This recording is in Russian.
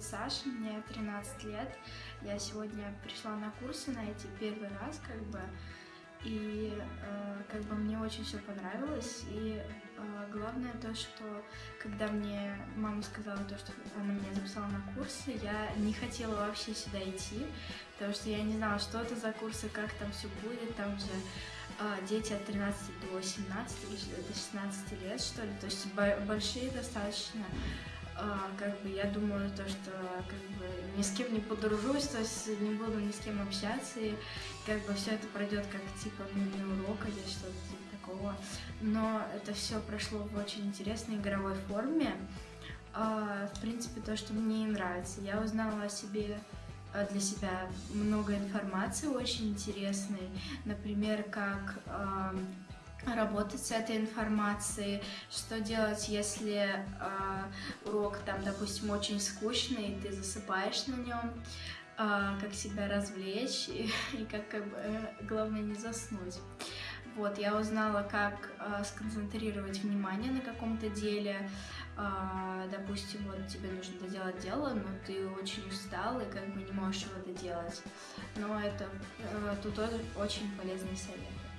зовут Саша, мне 13 лет. Я сегодня пришла на курсы на эти первый раз, как бы, и э, как бы мне очень все понравилось. И э, главное то, что когда мне мама сказала то, что она меня записала на курсы, я не хотела вообще сюда идти, потому что я не знала, что это за курсы, как там все будет, там же э, дети от 13 до 17 или до 16 лет, что ли, то есть большие достаточно как бы я думаю, то, что как бы ни с кем не подружусь, то есть не буду ни с кем общаться, и как бы все это пройдет как типа мини-урок или что-то типа такого. Но это все прошло в очень интересной игровой форме. А, в принципе, то, что мне нравится. Я узнала о себе а, для себя много информации очень интересной, например, как работать с этой информацией, что делать, если э, урок там, допустим, очень скучный, и ты засыпаешь на нем, э, как себя развлечь и, и как, как бы, главное не заснуть. Вот, я узнала, как э, сконцентрировать внимание на каком-то деле. Э, допустим, вот тебе нужно доделать дело, но ты очень устал и как бы не можешь его доделать. Но это э, тут очень полезный совет.